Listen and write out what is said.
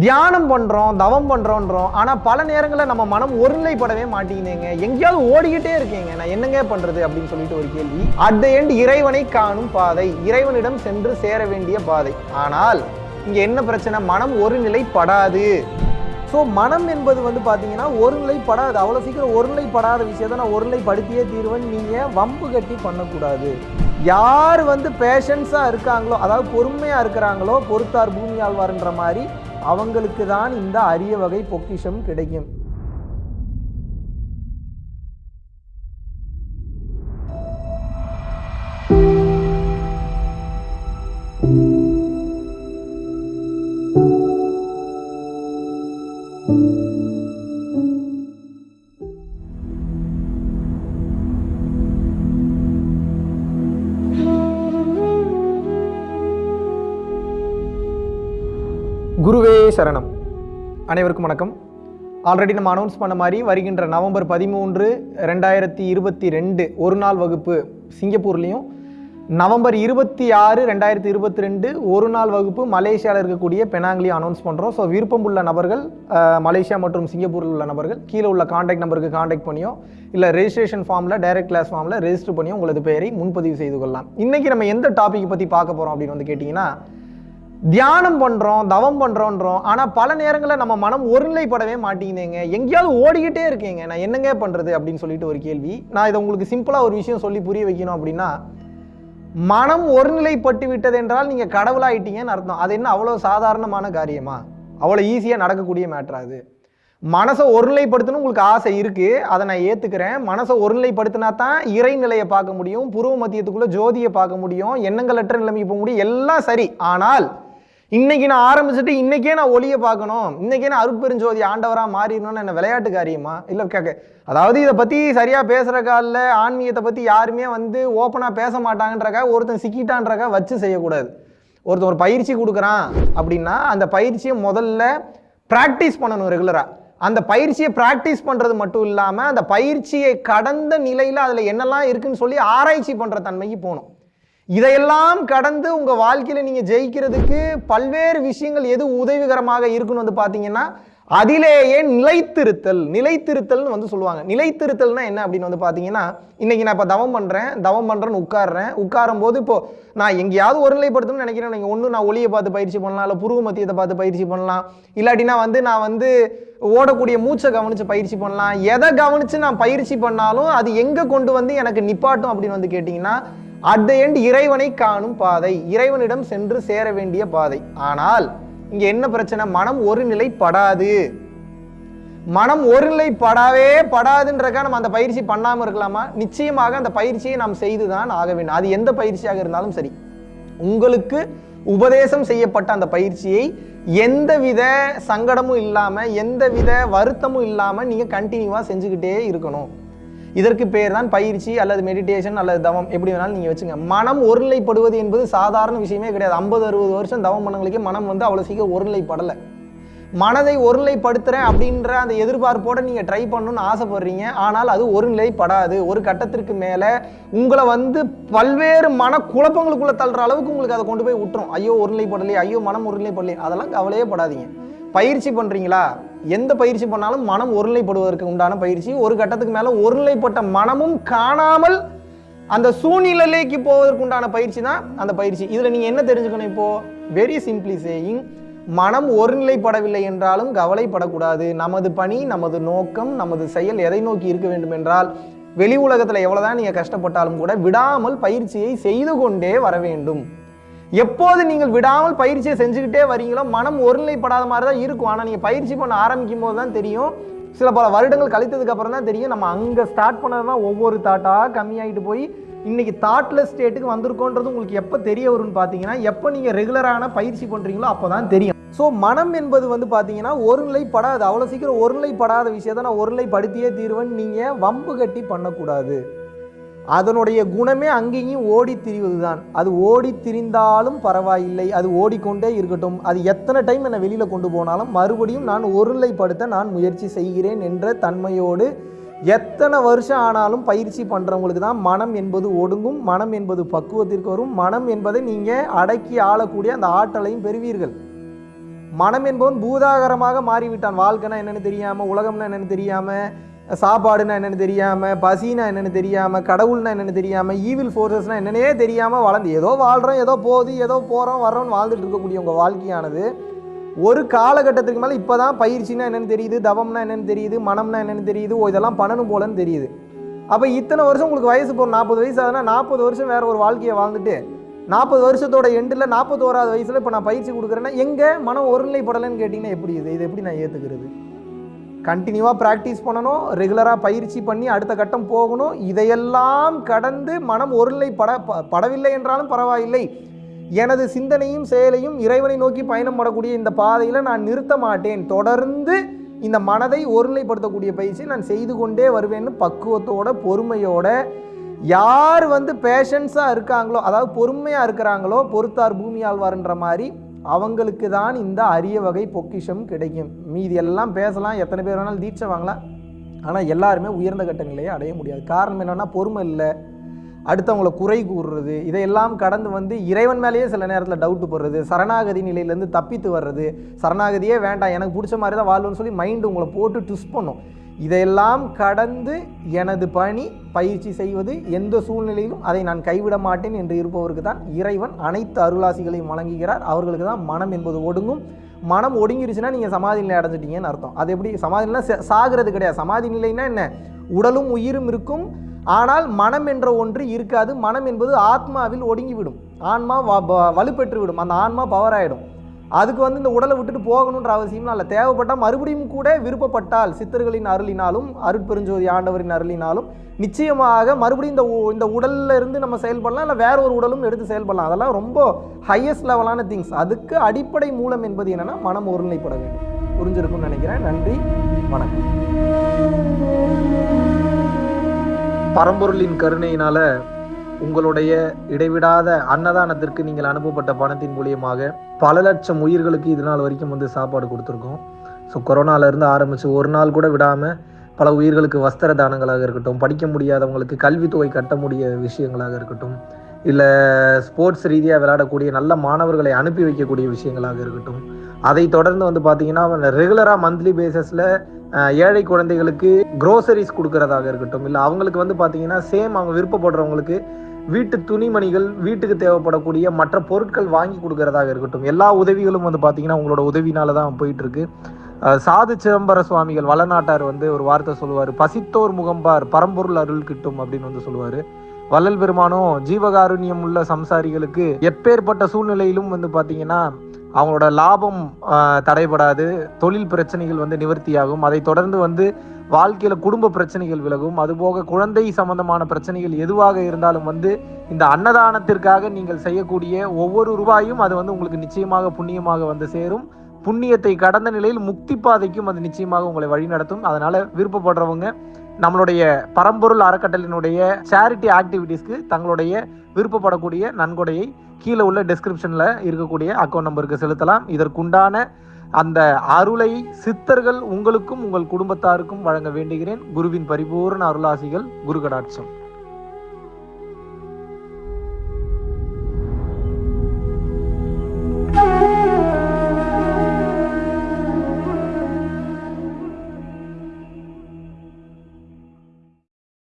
தியானம் பண்ணுறோம் தவம் பண்ணுறோன்றோம் ஆனால் பல நேரங்களில் நம்ம மனம் ஒருநிலைப்படவே மாட்டேங்குதுங்க. எங்கேயாவது ஓடிக்கிட்டே இருக்கீங்க. நான் என்னங்க பண்ணுறது அப்படின்னு சொல்லிட்டு ஒரு கேள்வி. அட் த எண்ட் இறைவனை காணும் பாதை இறைவனிடம் சென்று சேர வேண்டிய பாதை. ஆனால் இங்கே என்ன பிரச்சனை? மனம் ஒருநிலைப்படாது. ஸோ மனம் என்பது வந்து பார்த்தீங்கன்னா ஒருநிலைப்படாது. அவ்வளோ சீக்கிரம் ஒருநிலைப்படாத விஷயத்தை நான் ஒருநிலைப்படுத்தியே தீர்வேன். நீங்கள் வம்பு கட்டி பண்ணக்கூடாது. யார் வந்து பேஷன்ஸாக இருக்காங்களோ அதாவது பொறுமையாக இருக்கிறாங்களோ பொறுத்தார் பூமி ஆழ்வார்ன்ற மாதிரி அவங்களுக்கு தான் இந்த அரிய வகை பொக்கிஷம் கிடைக்கும். குருவே சரணம். அனைவருக்கும் வணக்கம். ஆல்ரெடி நம்ம அனௌன்ஸ் பண்ண மாதிரி வருகின்ற நவம்பர் பதிமூன்று ரெண்டாயிரத்தி இருபத்தி ரெண்டு ஒரு நாள் வகுப்பு சிங்கப்பூர்லேயும் நவம்பர் இருபத்தி ஆறு ரெண்டாயிரத்தி இருபத்தி ரெண்டு ஒரு நாள் வகுப்பு மலேசியாவில் இருக்கக்கூடிய பெனாங்லேயும் அனௌன்ஸ் பண்ணுறோம் ஸோ விருப்பம் உள்ள நபர்கள் மலேசியா மற்றும் சிங்கப்பூரில் உள்ள நபர்கள் கீழே உள்ள காண்டாக்ட் நம்பருக்கு காண்டாக்ட் பண்ணியோ இல்லை ரெஜிஸ்ட்ரேஷன் ஃபார்மில் டைரக்ட் கிளாஸ் ஃபார்மில் ரெஜிஸ்டர் பண்ணியோ உங்களது பெயரை முன்பதிவு செய்து கொள்ளலாம். இன்றைக்கி நம்ம எந்த டாப்பிக்கை பற்றி பார்க்க போகிறோம் அப்படின்னு வந்து கேட்டிங்கன்னா தியானம் பண்ணுறோம் தவம் பண்ணுறோன்றோம் ஆனால் பல நேரங்களில் நம்ம மனம் ஒருநிலைப்படவே மாட்டேங்குதுங்க. எங்கேயாவது ஓடிக்கிட்டே இருக்கேங்க. நான் என்னங்க பண்ணுறது அப்படின்னு சொல்லிட்டு ஒரு கேள்வி. நான் இதை உங்களுக்கு சிம்பிளாக ஒரு விஷயம் சொல்லி புரிய வைக்கணும் அப்படின்னா மனம் ஒருநிலைப்பட்டு விட்டது என்றால் நீங்கள் கடவுளாயிட்டீங்கன்னு அர்த்தம். அது என்ன அவ்வளோ சாதாரணமான காரியமா? அவ்வளோ ஈஸியாக நடக்கக்கூடிய மேட்ரா அது. மனசை ஒருநிலைப்படுத்தணும் உங்களுக்கு ஆசை இருக்குது அதை நான் ஏற்றுக்கிறேன் மனசை ஒருநிலைப்படுத்தினா தான் இறைநிலையை பார்க்க முடியும். புருவ மத்தியத்துக்குள்ளே ஜோதியை பார்க்க முடியும். எண்ணங்களற்ற நிலைமைக்கு போக முடியும். எல்லாம் சரி. ஆனால் இன்னைக்கு நான் ஆரம்பிச்சுட்டு இன்னைக்கே நான் ஒளியை பார்க்கணும். இன்னைக்கே நான் அருட்பெருஞ்சோதி ஆண்டவராக மாறிடணும்னு என்ன விளையாட்டு காரியமா? இல்லை கேட்க அதாவது இதை பற்றி சரியாக பேசுகிற காலில் ஆன்மீகத்தை பற்றி யாருமே வந்து ஓப்பனாக பேச மாட்டாங்கன்றக்கா ஒருத்தன் சிக்கிட்டான்றக்கா வச்சு செய்யக்கூடாது. ஒருத்தன் ஒரு பயிற்சி கொடுக்குறான் அப்படின்னா அந்த பயிற்சியை முதல்ல ப்ராக்டிஸ் பண்ணணும் ரெகுலராக அந்த பயிற்சியை ப்ராக்டிஸ் பண்ணுறது மட்டும் இல்லாமல் அந்த பயிற்சியை கடந்த நிலையில் அதில் என்னெல்லாம் இருக்குதுன்னு சொல்லி ஆராய்ச்சி பண்ணுற தன்மைக்கு போகணும். இதையெல்லாம் கடந்து உங்கள் வாழ்க்கையில் நீங்கள் ஜெயிக்கிறதுக்கு பல்வேறு விஷயங்கள் எது உதவிகரமாக இருக்குன்னு வந்து பார்த்தீங்கன்னா அதிலேயே நிலைத்திருத்தல் நிலைத்திருத்தல்னு வந்து சொல்லுவாங்க. நிலைத்திருத்தல்னா என்ன அப்படின்னு வந்து பார்த்தீங்கன்னா இன்றைக்கி நான் இப்போ தவம் பண்ணுறேன் தவம் பண்ணுறேன்னு உட்காடுறேன் உட்காரும் போது இப்போது நான் எங்கேயாவது ஒரு நிலைப்படுத்தணும்னு நினைக்கிறேன். நீங்கள் ஒன்று நான் ஒளியை பார்த்து பயிற்சி பண்ணலாம் இல்லை புருவ மத்தியத்தை பார்த்து பயிற்சி பண்ணலாம். இல்லாட்டினா வந்து நான் வந்து ஓடக்கூடிய மூச்சை கவனித்து பயிற்சி பண்ணலாம். எதை கவனித்து நான் பயிற்சி பண்ணாலும் அது எங்கே கொண்டு வந்து எனக்கு நிப்பாட்டும் அப்படின்னு வந்து கேட்டிங்கன்னா அட் த எண்ட் இறைவனை காணும் பாதை இறைவனிடம் சென்று சேர வேண்டிய பாதை. ஆனால் இங்க என்ன பிரச்சனை? மனம் ஒரு நிலைப்படாது மனம் ஒரு நிலைப்படாவே படாதுன்றக்கா நம்ம அந்த பயிற்சி பண்ணாம இருக்கலாமா? நிச்சயமாக அந்த பயிற்சியை நாம் செய்துதான் ஆக வேண்டும். அது எந்த பயிற்சியாக இருந்தாலும் சரி. உங்களுக்கு உபதேசம் செய்யப்பட்ட அந்த பயிற்சியை எந்தவித சங்கடமும் இல்லாம எந்தவித வருத்தமும் இல்லாம நீங்க கண்டினியூவா செஞ்சுக்கிட்டே இருக்கணும். இதற்கு பேர் தான் பயிற்சி அல்லது மெடிடேஷன் அல்லது தவம். எப்படி வேணாலும் நீங்கள் வச்சுங்க. மனம் ஒருநிலைப்படுவது என்பது சாதாரண விஷயமே கிடையாது. ஐம்பது அறுபது வருஷம் தவம் பண்ணவங்களுக்கே மனம் வந்து அவ்வளோ சீக்கிரம் ஒருநிலைப்படலை. மனதை ஒருநிலைப்படுத்துறேன் அப்படின்ற அந்த எதிர்பார்ப்போட நீங்கள் ட்ரை பண்ணணும்னு ஆசைப்படுறீங்க. ஆனால் அது ஒருநிலைப்படாது. ஒரு கட்டத்திற்கு மேலே உங்களை வந்து பல்வேறு மன குழப்பங்களுக்குள்ள தள்ளுற அளவுக்கு உங்களுக்கு அதை கொண்டு போய் விட்டுரும். ஐயோ ஒருநிலைப்படலையே ஐயோ மனம் ஒருநிலைப்படலையே. அதெல்லாம் கவலையே படாதீங்க. பயிற்சி பண்றீங்களா? எந்த பயிற்சி பண்ணாலும் மனம் ஒருநிலைப்படுவதற்கு உண்டான பயிற்சி. ஒரு கட்டத்துக்கு மேலே ஒருநிலைப்பட்ட மனமும் காணாமல் அந்த சூழ்நிலைக்கு போவதற்கு உண்டான பயிற்சி தான் அந்த பயிற்சி. இதில் நீங்கள் என்ன தெரிஞ்சுக்கணும் இப்போ? வெரி சிம்பிளி சேயிங் மனம் ஒருநிலைப்படவில்லை என்றாலும் கவலைப்படக்கூடாது. நமது பணி நமது நோக்கம் நமது செயல் எதை நோக்கி இருக்க வேண்டும் என்றால் வெளி உலகத்தில் எவ்வளோதான் நீங்கள் கஷ்டப்பட்டாலும் கூட விடாமல் பயிற்சியை செய்து கொண்டே வர வேண்டும். எப்போது நீங்கள் விடாமல் பயிற்சியை செஞ்சுக்கிட்டே வரீங்களோ மனம் ஒருநிலைப்படாத மாதிரி தான் இருக்கும். ஆனால் நீங்கள் பயிற்சி பண்ண ஆரம்பிக்கும் போது தான் தெரியும். சில பல வருடங்கள் கழித்ததுக்கு அப்புறம் தான் தெரியும். நம்ம அங்கே ஸ்டார்ட் பண்ணது தான் ஒவ்வொரு தாட்டாக கம்மியாகிட்டு போய் இன்றைக்கி தாட்லெஸ் ஸ்டேட்டுக்கு வந்திருக்கோன்றது உங்களுக்கு எப்போ தெரிய வரும்னு பார்த்தீங்கன்னா எப்போ நீங்கள் ரெகுலரான பயிற்சி பண்ணுறீங்களோ அப்போ தான் தெரியும். ஸோ மனம் என்பது வந்து பார்த்தீங்கன்னா ஒருநிலைப்படாது. அவ்வளோ சீக்கிரம் ஒருநிலைப்படாத விஷயத்தை நான் ஒருநிலைப்படுத்தியே தீர்வேன் நீங்கள் வம்பு கட்டி பண்ணக்கூடாது. அதனுடைய குணமே அங்கேயும் ஓடி திரிவது தான் அது ஓடி திரிந்தாலும் பரவாயில்லை. அது ஓடிக்கொண்டே இருக்கட்டும். அது எத்தனை டைம் என்னை வெளியில் கொண்டு போனாலும் மறுபடியும் நான் ஒருநிலைப்படுத்த நான் முயற்சி செய்கிறேன் என்ற தன்மையோடு எத்தனை வருஷம் ஆனாலும் பயிற்சி பண்ணுறவங்களுக்கு தான் மனம் என்பது ஒடுங்கும். மனம் என்பது பக்குவத்திற்கு வரும். மனம் என்பதை நீங்கள் அடக்கி ஆளக்கூடிய அந்த ஆற்றலையும் பெறுவீர்கள். மனம் என்பவன் பூதாகரமாக மாறிவிட்டான். வாழ்க்கைனா என்னென்னு தெரியாமல் உலகம்னா என்னென்னு தெரியாமல் சாப்பாடுனா என்னென்னு தெரியாமல் பசினா என்னென்னு தெரியாமல் கடவுள்னா என்னென்னு தெரியாமல் ஈவில் ஃபோர்ஸஸ்னால் என்னென்னே தெரியாமல் வளர்ந்து ஏதோ வாழ்கிறோம் ஏதோ போகுது ஏதோ போகிறோம் வர்றோம்னு வாழ்ந்துட்டு இருக்கக்கூடிய உங்கள் வாழ்க்கையானது ஒரு காலகட்டத்துக்கு மேலே இப்போ தான் பயிற்சினா என்னென்னு தெரியுது தவம்னா என்னென்னு தெரியுது மனம்னா என்னென்னு தெரியுது ஓ இதெல்லாம் பண்ணணும் போலன்னு தெரியுது. அப்போ இத்தனை வருஷம் உங்களுக்கு வயசு போகிற நாற்பது வயசு ஆகுதுன்னா நாற்பது வருஷம் வேறு ஒரு வாழ்க்கையை வாழ்ந்துட்டு நாற்பது வருஷத்தோட எண்டில் நாற்பத்தோராது வயசில் இப்போ நான் பயிற்சி கொடுக்குறேன்னா எங்கே மனம் ஒருநிலைப்படலைன்னு கேட்டிங்கன்னா எப்படி இது? இது எப்படி நான் ஏற்றுக்கிறது கண்டினியூவாக ப்ராக்டிஸ் பண்ணணும் ரெகுலராக பயிற்சி பண்ணி அடுத்த கட்டம் போகணும். இதையெல்லாம் கடந்து மனம் ஒருநிலைப்பட பட படவில்லை என்றாலும் பரவாயில்லை. எனது சிந்தனையும் செயலையும் இறைவனை நோக்கி பயணம் படக்கூடிய இந்த பாதையில் நான் நிறுத்த மாட்டேன். தொடர்ந்து இந்த மனதை ஒருநிலைப்படுத்தக்கூடிய பயிற்சி நான் செய்து கொண்டே வருவேன்னு பக்குவத்தோட பொறுமையோட யார் வந்து பேஷன்ஸாக இருக்காங்களோ அதாவது பொறுமையாக இருக்கிறாங்களோ பொறுத்தார் பூமி ஆழ்வார்ன்ற மாதிரி அவங்களுக்கு தான் இந்த அரிய வகை பொக்கிஷம் கிடைக்கும். மீதி எல்லாம் பேசலாம் எத்தனை பேர் வேணாலும் தீட்சை வாங்கலாம். ஆனால் எல்லாருமே உயர்ந்த கட்ட நிலையை அடைய முடியாது. காரணம் என்னென்னா பொறுமை இல்லை. அடுத்தவங்களை குறை கூறுறது இதையெல்லாம் கடந்து வந்து இறைவன் மேலேயே சில நேரத்தில் டவுட்டு போடுறது சரணாகதி நிலையிலேருந்து தப்பித்து வர்றது சரணாகதியே வேண்டாம் எனக்கு பிடிச்ச மாதிரி தான் வாழ்வுன்னு சொல்லி மைண்டு உங்களை போட்டு ட்விஸ்ட் பண்ணும். இதையெல்லாம் கடந்து எனது பணி பயிற்சி செய்வது எந்த சூழ்நிலையிலும் அதை நான் கைவிட மாட்டேன் என்று இருப்பவருக்கு தான் இறைவன் அனைத்து அருளாசிகளையும் வழங்குகிறார். அவர்களுக்கு தான் மனம் என்பது ஒடுங்கும். மனம் ஒடுங்கிருச்சுன்னா நீங்கள் சமாதி நிலை அடைஞ்சிட்டீங்கன்னு அர்த்தம். அது எப்படி? சமாதி நிலை சாகிறது கிடையாது. சமாதி நிலைன்னா என்ன? உடலும் உயிரும் இருக்கும். ஆனால் மனம் என்ற ஒன்று இருக்காது. மனம் என்பது ஆத்மாவில் ஒடுங்கிவிடும். ஆன்மா வ- வலுப்பெற்று விடும் அந்த ஆன்மா பவர் ஆகிடும் அதுக்கு வந்து இந்த உடலை விட்டுட்டு போகணுன்ற அவசியம்லாம் இல்லை. தேவைப்பட்டால் மறுபடியும் கூட விருப்பப்பட்டால் சித்தர்களின் அருளினாலும் அருட்பெருஞ்சோதி ஆண்டவரின் அருளினாலும் நிச்சயமாக மறுபடியும் இந்த உ- இந்த உடல்ல இருந்து நம்ம செயல்படலாம் இல்லை வேற ஒரு உடலும் எடுத்து செயல்படலாம். அதெல்லாம் ரொம்ப ஹையஸ்ட் லெவலான திங்ஸ் அதுக்கு அடிப்படை மூலம் என்பது என்னென்னா மனம் ஒருநிலைப்பட வேண்டும். புரிஞ்சிருக்கும்னு நினைக்கிறேன். நன்றி. வணக்கம். பரம்பொருளின் கருணையினால உங்களுடைய இடைவிடாத அன்னதானத்திற்கு நீங்கள் அனுப்பப்பட்ட பணத்தின் மூலியமாக பல லட்சம் உயிர்களுக்கு இது நாள் வரைக்கும் வந்து சாப்பாடு கொடுத்துருக்கோம். ஸோ கொரோனால ஆரம்பித்து ஒரு நாள் கூட விடாமல் பல உயிர்களுக்கு வஸ்திர தானங்களாக இருக்கட்டும் படிக்க முடியாதவங்களுக்கு கல்வித்தொகை கட்ட முடிய விஷயங்களாக இருக்கட்டும் இல்லை ஸ்போர்ட்ஸ் ரீதியாக விளையாடக்கூடிய நல்ல மாணவர்களை அனுப்பி வைக்கக்கூடிய விஷயங்களாக இருக்கட்டும் அதை தொடர்ந்து வந்து பார்த்தீங்கன்னா ரெகுலராக மந்த்லி பேசஸில் ஏழை குழந்தைகளுக்கு க்ரோசரிஸ் கொடுக்கறதாக இருக்கட்டும் இல்லை அவங்களுக்கு வந்து பார்த்தீங்கன்னா சேம் அவங்க விருப்பப்படுறவங்களுக்கு வீட்டு துணிமணிகள் வீட்டுக்கு தேவைப்படக்கூடிய மற்ற பொருட்கள் வாங்கி கொடுக்கறதாக இருக்கட்டும். எல்லா உதவிகளும் வந்து பார்த்தீங்கன்னா உங்களோட உதவினால தான் போயிட்டு இருக்கு சாது சிதம்பர சுவாமிகள் வளநாட்டார் வந்து ஒரு வார்த்தை சொல்லுவார். பசித்தோர் முகம்பார் பரம்பொருள் அருள் கிட்டும் அப்படின்னு வந்து சொல்லுவார். வள்ளல் பெருமானும் ஜீவகாருண்யம் உள்ள சம்சாரிகளுக்கு எப்பேற்பட்ட சூழ்நிலையிலும் வந்து பார்த்தீங்கன்னா அவங்களோட லாபம் தடைபடாது. தொழில் பிரச்சனைகள் வந்து நிவர்த்தியாகும். அதை தொடர்ந்து வந்து வாழ்க்கையில் குடும்ப பிரச்சனைகள் விலகும். அதுபோக குழந்தை சம்பந்தமான பிரச்சனைகள் எதுவாக இருந்தாலும் வந்து இந்த அன்னதானத்திற்காக நீங்கள் செய்யக்கூடிய ஒவ்வொரு ரூபாயும் அது வந்து உங்களுக்கு நிச்சயமாக புண்ணியமாக வந்து சேரும். புண்ணியத்தை கடந்த நிலையில் முக்தி பாதைக்கும் அது நிச்சயமாக உங்களை வழிநடத்தும். அதனால விருப்பப்படுறவங்க நம்மளுடைய பரம்பொருள் அறக்கட்டளினுடைய சேரிட்டி ஆக்டிவிட்டீஸ்க்கு தங்களுடைய விருப்பப்படக்கூடிய நன்கொடையை கீழே உள்ள டெஸ்கிரிப்ஷனில் இருக்கக்கூடிய அக்கௌண்ட் நம்பருக்கு செலுத்தலாம். இதற்குண்டான அந்த அருளை சித்தர்கள் உங்களுக்கும் உங்கள் குடும்பத்தாருக்கும் வழங்க வேண்டுகிறேன். குருவின் பரிபூர்ண அருளாசிகள் குரு கடாட்சம்.